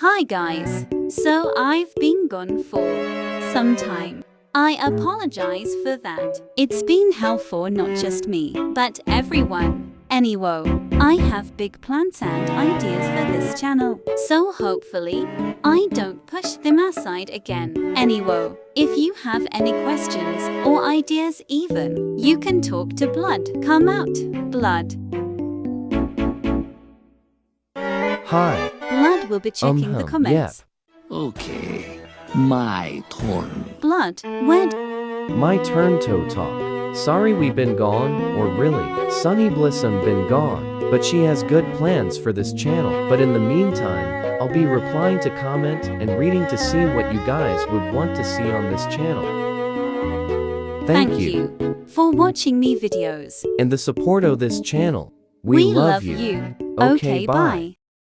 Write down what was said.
Hi guys. So I've been gone for some time. I apologize for that. It's been hell for not just me, but everyone. Anyway, I have big plans and ideas for this channel, so hopefully I don't push them aside again. Anyway, if you have any questions or ideas even, you can talk to Blood. Come out, Blood. Hi. Blood will be checking Um, the hum, comments. Okay, my turn. Blood, where My turn to talk. Sorry we've been gone, or really, Sunny Blissum been gone, but she has good plans for this channel. But in the meantime, I'll be replying to comment and reading to see what you guys would want to see on this channel. Thank, you. for watching me videos. and the support of this channel. We, love, you. Okay, bye.